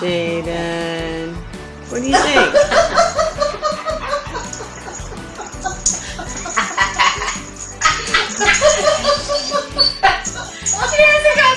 Jaden. What do you think? Get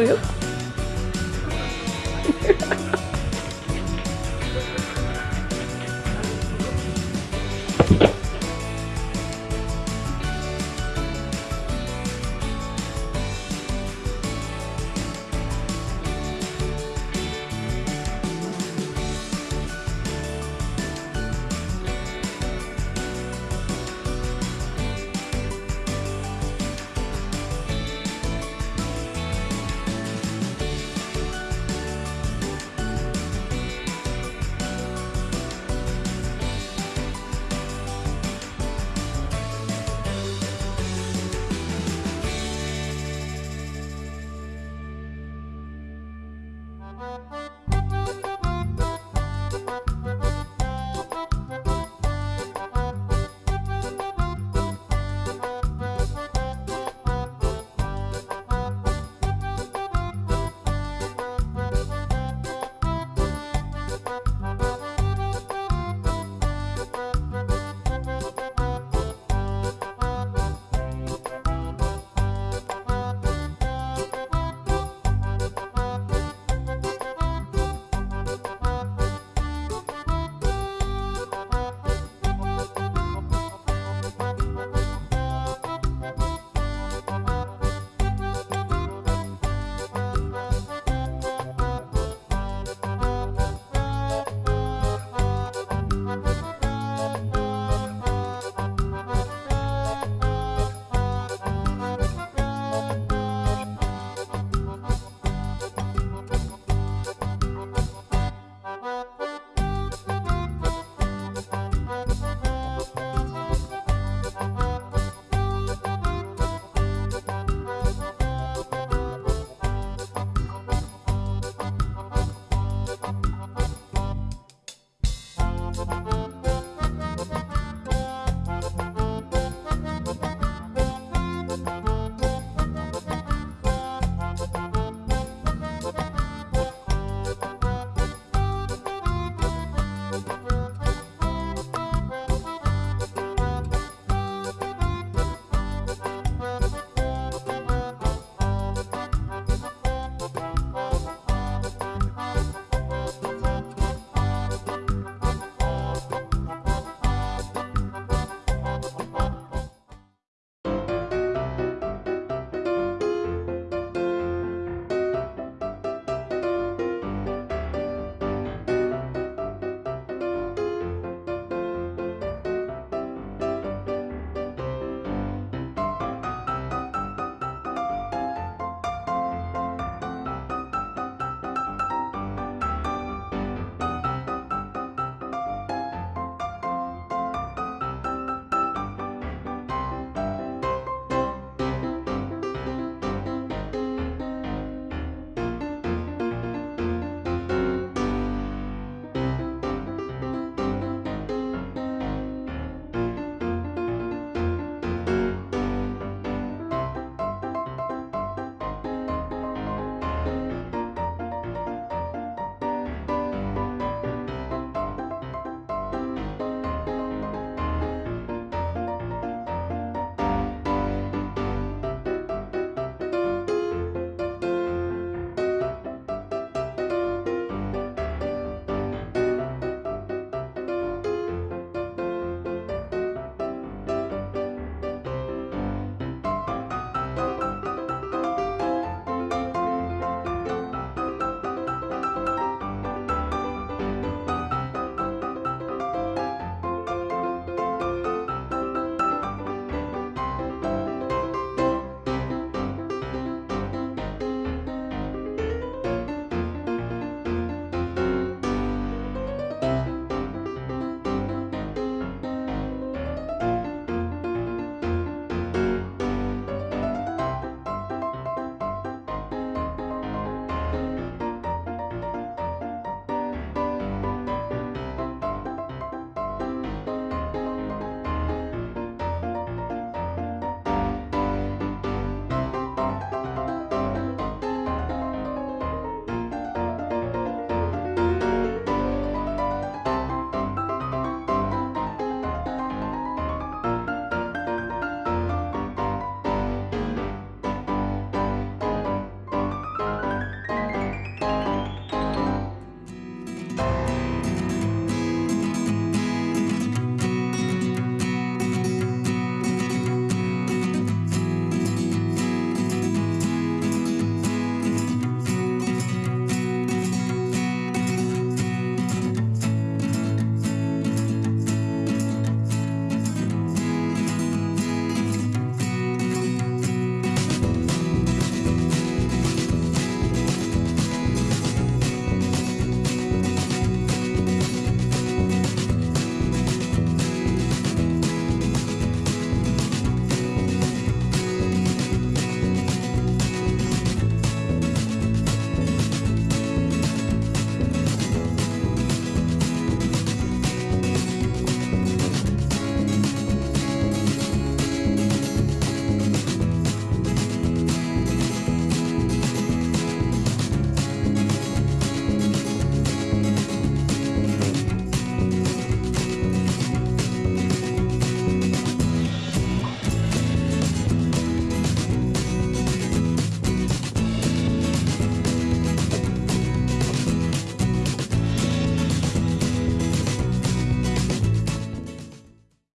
Grill。